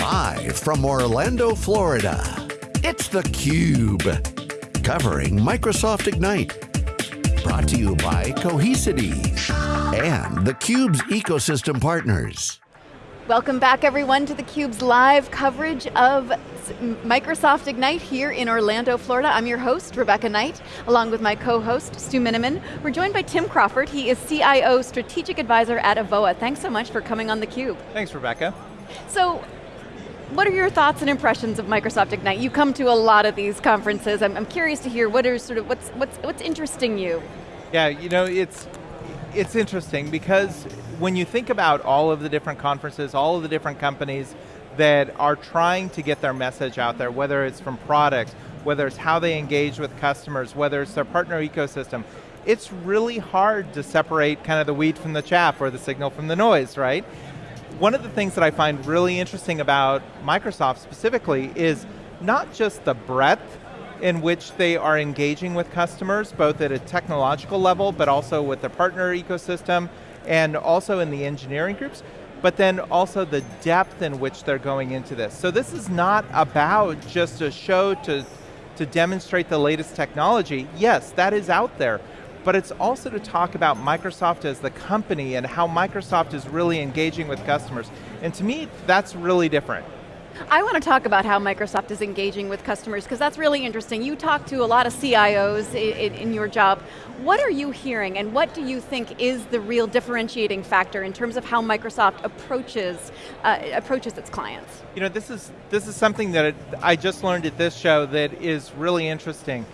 Live from Orlando, Florida, it's theCUBE. Covering Microsoft Ignite. Brought to you by Cohesity and theCUBE's ecosystem partners. Welcome back everyone to theCUBE's live coverage of Microsoft Ignite here in Orlando, Florida. I'm your host, Rebecca Knight, along with my co-host, Stu Miniman. We're joined by Tim Crawford. He is CIO Strategic Advisor at Avoa. Thanks so much for coming on theCUBE. Thanks, Rebecca. So, what are your thoughts and impressions of Microsoft Ignite? You come to a lot of these conferences. I'm, I'm curious to hear what are sort of what's what's what's interesting you. Yeah, you know it's it's interesting because when you think about all of the different conferences, all of the different companies that are trying to get their message out there, whether it's from products, whether it's how they engage with customers, whether it's their partner ecosystem, it's really hard to separate kind of the wheat from the chaff or the signal from the noise, right? One of the things that I find really interesting about Microsoft specifically is not just the breadth in which they are engaging with customers, both at a technological level, but also with the partner ecosystem, and also in the engineering groups, but then also the depth in which they're going into this. So this is not about just a show to, to demonstrate the latest technology. Yes, that is out there, but it's also to talk about Microsoft as the company and how Microsoft is really engaging with customers. And to me, that's really different. I want to talk about how Microsoft is engaging with customers because that's really interesting. You talk to a lot of CIOs in, in, your job. What are you hearing and what do you think is the real differentiating factor in terms of how Microsoft approaches, uh, approaches its clients? You know, this is, this is something that I just learned at this show that is really interesting.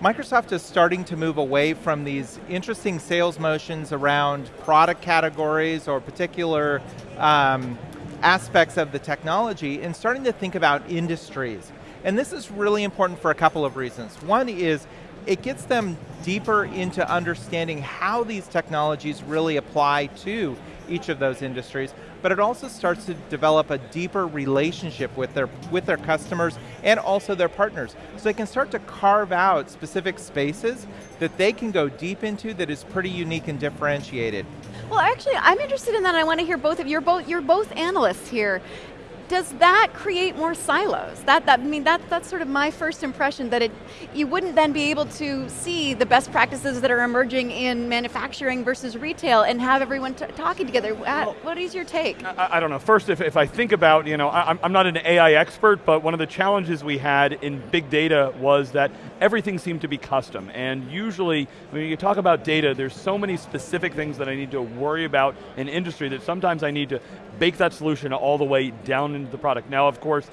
Microsoft is starting to move away from these interesting sales motions around product categories or particular um, aspects of the technology and starting to think about industries. And this is really important for a couple of reasons. One is it gets them deeper into understanding how these technologies really apply to each of those industries, but it also starts to develop a deeper relationship with their, with their customers and also their partners. So they can start to carve out specific spaces that they can go deep into that is pretty unique and differentiated. Well actually, I'm interested in that. I want to hear both of you. You're both, you're both analysts here does that create more silos? That, that, I mean, that, that's sort of my first impression, that it, you wouldn't then be able to see the best practices that are emerging in manufacturing versus retail and have everyone talking together. Well, what is your take? I, I, don't know, first if, if I think about, you know, I, I'm not an AI expert, but one of the challenges we had in big data was that everything seemed to be custom, and usually, when you talk about data, there's so many specific things that I need to worry about in industry that sometimes I need to bake that solution all the way down into the product. Now, of course,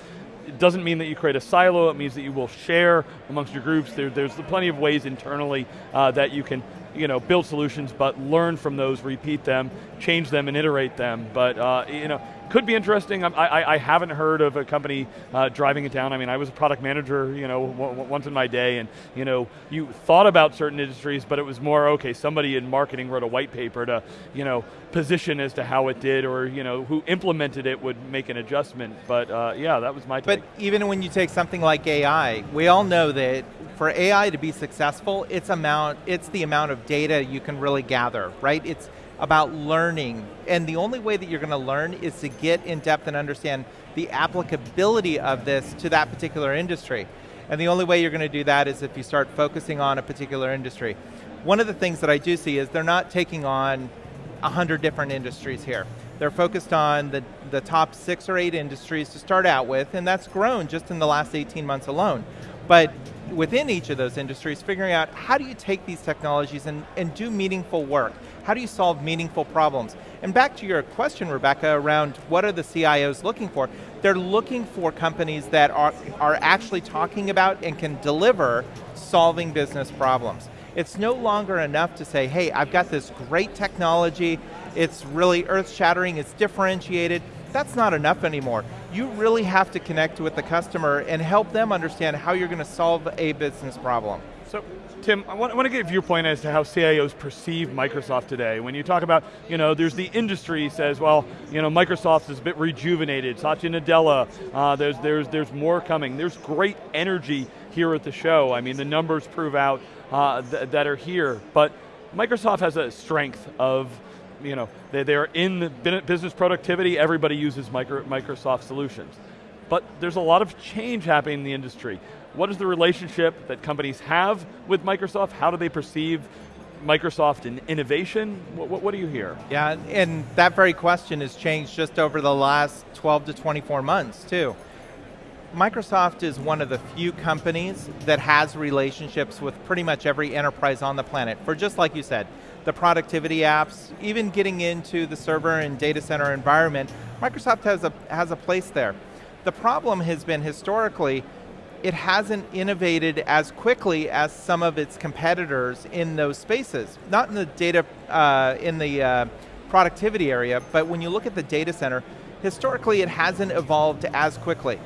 it doesn't mean that you create a silo, it means that you will share amongst your groups. There, there's plenty of ways internally uh, that you can you know, build solutions, but learn from those, repeat them, change them, and iterate them. But uh, you know, could be interesting. I, I, I, haven't heard of a company uh, driving it down. I mean, I was a product manager, you know, once in my day, and you know, you thought about certain industries, but it was more okay. Somebody in marketing wrote a white paper to, you know, position as to how it did, or you know, who implemented it would make an adjustment. But uh, yeah, that was my take. But even when you take something like AI, we all know that for AI to be successful, it's amount, it's the amount of data you can really gather, right? It's about learning. And the only way that you're going to learn is to get in depth and understand the applicability of this to that particular industry. And the only way you're going to do that is if you start focusing on a particular industry. One of the things that I do see is they're not taking on a hundred different industries here. They're focused on the, the top six or eight industries to start out with, and that's grown just in the last 18 months alone. But within each of those industries, figuring out how do you take these technologies and, and do meaningful work? How do you solve meaningful problems? And back to your question, Rebecca, around what are the CIOs looking for? They're looking for companies that are, are actually talking about and can deliver solving business problems. It's no longer enough to say, hey, I've got this great technology, it's really earth-shattering, it's differentiated, that's not enough anymore. You really have to connect with the customer and help them understand how you're going to solve a business problem. So, Tim, I want, I want, to get a viewpoint as to how CIOs perceive Microsoft today. When you talk about, you know, there's the industry says, well, you know, Microsoft is a bit rejuvenated. Satya Nadella, uh, there's, there's, there's more coming. There's great energy here at the show. I mean, the numbers prove out uh, th that are here, but Microsoft has a strength of you know, they, they're in the business productivity, everybody uses micro, Microsoft solutions. but there's a lot of change happening in the industry. What is the relationship that companies have with Microsoft? How do they perceive Microsoft in innovation? What, what, what, do you hear? Yeah, and that very question has changed just over the last 12 to 24 months too. Microsoft is one of the few companies that has relationships with pretty much every enterprise on the planet for just like you said, the productivity apps, even getting into the server and data center environment, Microsoft has a, has a place there. The problem has been historically, it hasn't innovated as quickly as some of its competitors in those spaces. Not in the data, uh, in the uh, productivity area, but when you look at the data center, historically it hasn't evolved as quickly.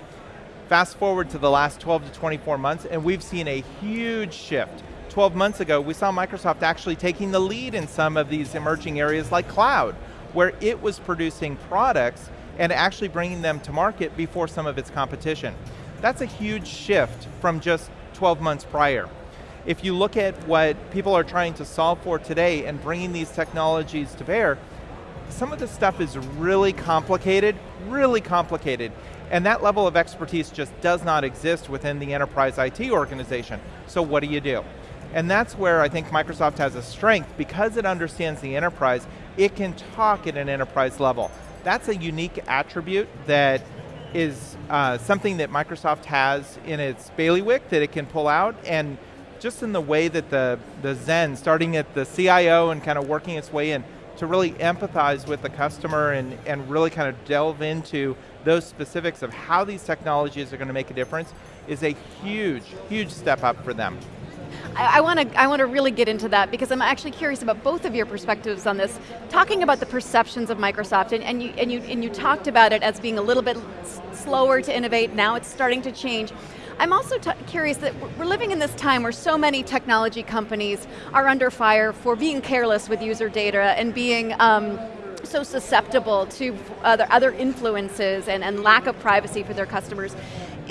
Fast forward to the last 12 to 24 months and we've seen a huge shift 12 months ago, we saw Microsoft actually taking the lead in some of these emerging areas like cloud, where it was producing products and actually bringing them to market before some of its competition. That's a huge shift from just 12 months prior. If you look at what people are trying to solve for today and bringing these technologies to bear, some of this stuff is really complicated, really complicated, and that level of expertise just does not exist within the enterprise IT organization. So what do you do? And that's where I think Microsoft has a strength, because it understands the enterprise, it can talk at an enterprise level. That's a unique attribute that is uh, something that Microsoft has in its bailiwick that it can pull out, and just in the way that the, the Zen, starting at the CIO and kind of working its way in, to really empathize with the customer and, and really kind of delve into those specifics of how these technologies are going to make a difference is a huge, huge step up for them. I want to I want to really get into that because I'm actually curious about both of your perspectives on this. Talking about the perceptions of Microsoft, and, and you and you and you talked about it as being a little bit slower to innovate. Now it's starting to change. I'm also curious that we're living in this time where so many technology companies are under fire for being careless with user data and being um, so susceptible to other, other influences and, and lack of privacy for their customers.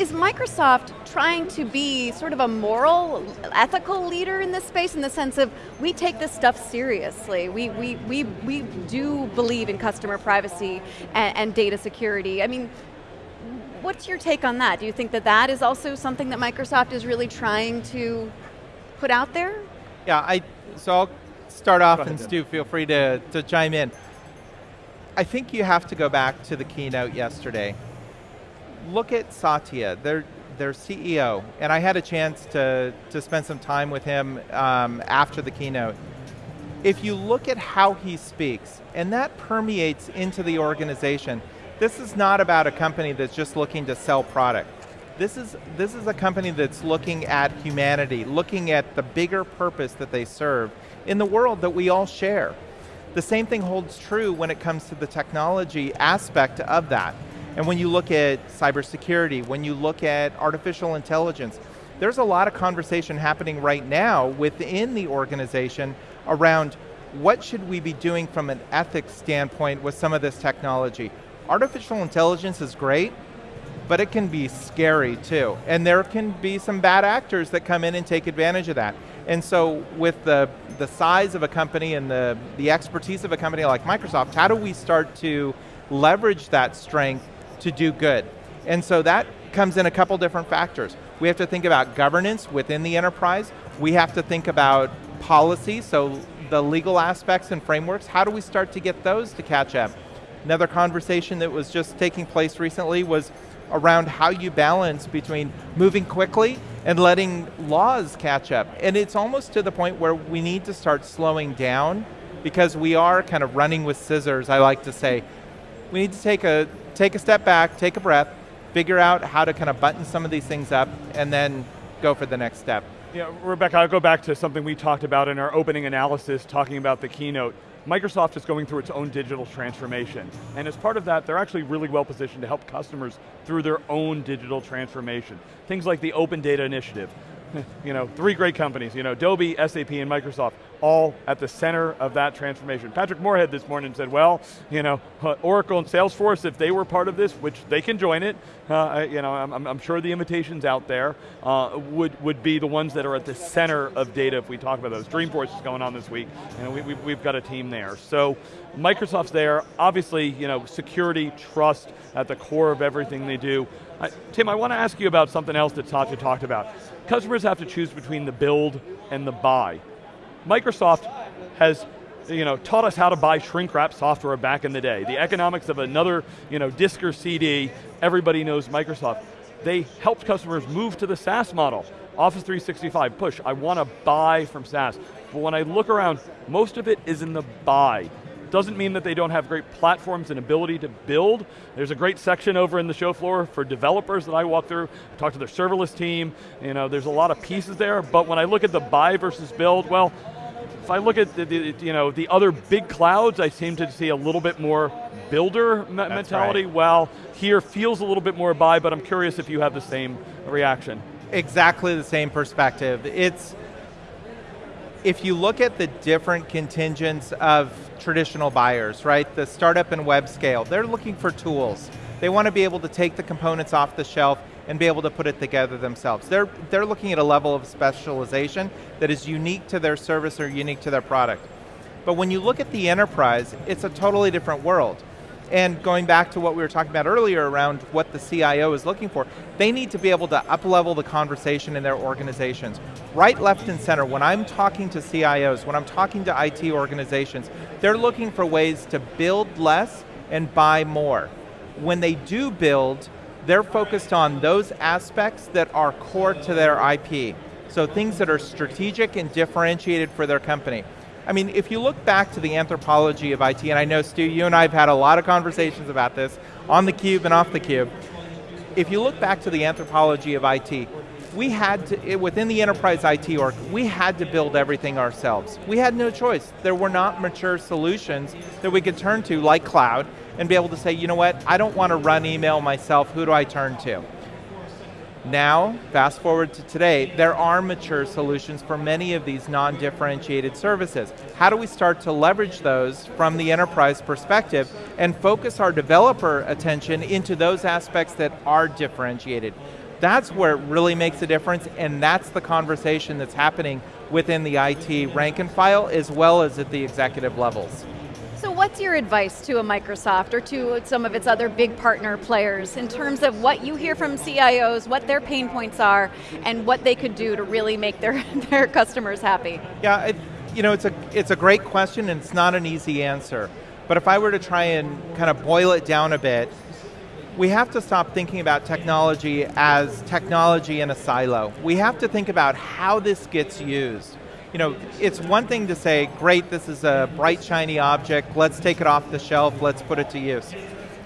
Is Microsoft trying to be sort of a moral, ethical leader in this space in the sense of we take this stuff seriously. We, we, we, we do believe in customer privacy and, and data security. I mean, what's your take on that? Do you think that that is also something that Microsoft is really trying to put out there? Yeah, I, so I'll start off and Stu, feel free to, to chime in. I think you have to go back to the keynote yesterday look at Satya, their, their CEO, and I had a chance to, to spend some time with him um, after the keynote. If you look at how he speaks, and that permeates into the organization, this is not about a company that's just looking to sell product. This is, this is a company that's looking at humanity, looking at the bigger purpose that they serve in the world that we all share. The same thing holds true when it comes to the technology aspect of that. And when you look at cybersecurity, when you look at artificial intelligence, there's a lot of conversation happening right now within the organization around what should we be doing from an ethics standpoint with some of this technology. Artificial intelligence is great, but it can be scary too. And there can be some bad actors that come in and take advantage of that. And so with the, the size of a company and the, the expertise of a company like Microsoft, how do we start to leverage that strength to do good. And so that comes in a couple different factors. We have to think about governance within the enterprise. We have to think about policy, so the legal aspects and frameworks, how do we start to get those to catch up? Another conversation that was just taking place recently was around how you balance between moving quickly and letting laws catch up. And it's almost to the point where we need to start slowing down because we are kind of running with scissors, I like to say. We need to take a take a step back, take a breath, figure out how to kind of button some of these things up, and then go for the next step. Yeah, Rebecca, I'll go back to something we talked about in our opening analysis, talking about the keynote. Microsoft is going through its own digital transformation. And as part of that, they're actually really well positioned to help customers through their own digital transformation. Things like the Open Data Initiative. you know, three great companies, you know, Adobe, SAP, and Microsoft, all at the center of that transformation. Patrick Moorhead this morning said, well, you know, uh, Oracle and Salesforce, if they were part of this, which they can join it, uh, you know, I'm, I'm, sure the invitations out there, uh, would, would be the ones that are at the center of data if we talk about those. Dreamforce is going on this week, and we, we've, we've got a team there. So Microsoft's there, obviously, you know, security, trust at the core of everything they do. Tim, I want to ask you about something else that Satya talked about. Customers have to choose between the build and the buy. Microsoft has you know, taught us how to buy shrink wrap software back in the day. The economics of another you know, disk or CD, everybody knows Microsoft. They helped customers move to the SaaS model. Office 365, push, I want to buy from SaaS. But when I look around, most of it is in the buy. Doesn't mean that they don't have great platforms and ability to build. There's a great section over in the show floor for developers that I walk through, talk to their serverless team, you know, there's a lot of pieces there, but when I look at the buy versus build, well, if I look at the, the, you know, the other big clouds, I seem to see a little bit more builder me mentality, right. while here feels a little bit more buy, but I'm curious if you have the same reaction. Exactly the same perspective. It's, if you look at the different contingents of traditional buyers, right? The startup and web scale, they're looking for tools. They want to be able to take the components off the shelf and be able to put it together themselves. They're, they're looking at a level of specialization that is unique to their service or unique to their product. But when you look at the enterprise, it's a totally different world. And going back to what we were talking about earlier around what the CIO is looking for, they need to be able to up-level the conversation in their organizations. Right, left, and center, when I'm talking to CIOs, when I'm talking to IT organizations, they're looking for ways to build less and buy more. When they do build, they're focused on those aspects that are core to their IP. So things that are strategic and differentiated for their company. I mean, if you look back to the anthropology of IT, and I know Stu, you and I have had a lot of conversations about this on the cube and off the cube. If you look back to the anthropology of IT, we had to, within the enterprise IT org, we had to build everything ourselves. We had no choice. There were not mature solutions that we could turn to, like cloud, and be able to say, you know what, I don't want to run email myself, who do I turn to? Now, fast forward to today, there are mature solutions for many of these non-differentiated services. How do we start to leverage those from the enterprise perspective and focus our developer attention into those aspects that are differentiated? That's where it really makes a difference and that's the conversation that's happening within the IT rank and file as well as at the executive levels. So what's your advice to a Microsoft or to some of its other big partner players in terms of what you hear from CIOs, what their pain points are, and what they could do to really make their, their customers happy? Yeah, it, you know, it's a, it's a great question and it's not an easy answer. But if I were to try and kind of boil it down a bit, we have to stop thinking about technology as technology in a silo. We have to think about how this gets used you know, it's one thing to say, great, this is a bright, shiny object, let's take it off the shelf, let's put it to use.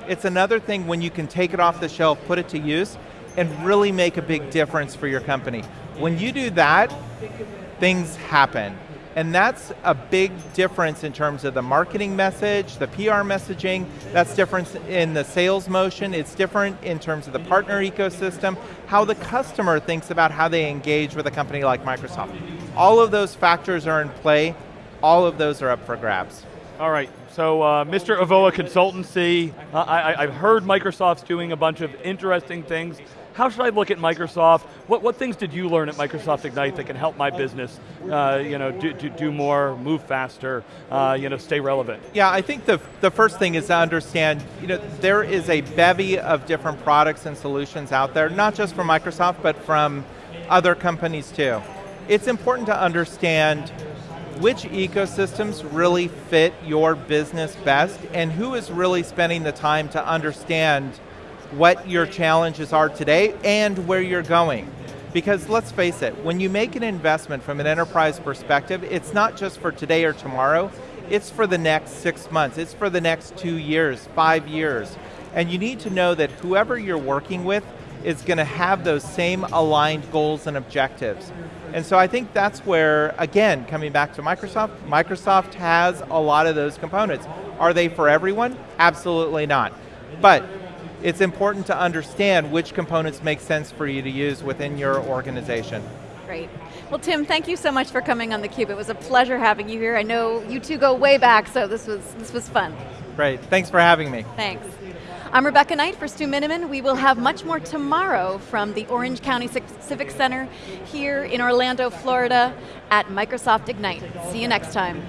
It's another thing when you can take it off the shelf, put it to use, and really make a big difference for your company. When you do that, things happen. And that's a big difference in terms of the marketing message, the PR messaging, that's different in the sales motion, it's different in terms of the partner ecosystem, how the customer thinks about how they engage with a company like Microsoft. All of those factors are in play, all of those are up for grabs. All right, so uh, Mr. Avoa Consultancy, uh, I, I've heard Microsoft's doing a bunch of interesting things. How should I look at Microsoft? What, what things did you learn at Microsoft Ignite that can help my business uh, you know, do, do, do, more, move faster, uh, you know, stay relevant? Yeah, I think the, the first thing is to understand, you know, there is a bevy of different products and solutions out there, not just from Microsoft, but from other companies too. It's important to understand which ecosystems really fit your business best and who is really spending the time to understand what your challenges are today and where you're going. Because let's face it, when you make an investment from an enterprise perspective, it's not just for today or tomorrow, it's for the next six months, it's for the next two years, five years. And you need to know that whoever you're working with is going to have those same aligned goals and objectives. And so I think that's where, again, coming back to Microsoft, Microsoft has a lot of those components. Are they for everyone? Absolutely not. But it's important to understand which components make sense for you to use within your organization. Great. Well, Tim, thank you so much for coming on theCUBE. It was a pleasure having you here. I know you two go way back, so this was, this was fun. Great, thanks for having me. Thanks. I'm Rebecca Knight for Stu Miniman. We will have much more tomorrow from the Orange County Civic Center here in Orlando, Florida at Microsoft Ignite. See you next time.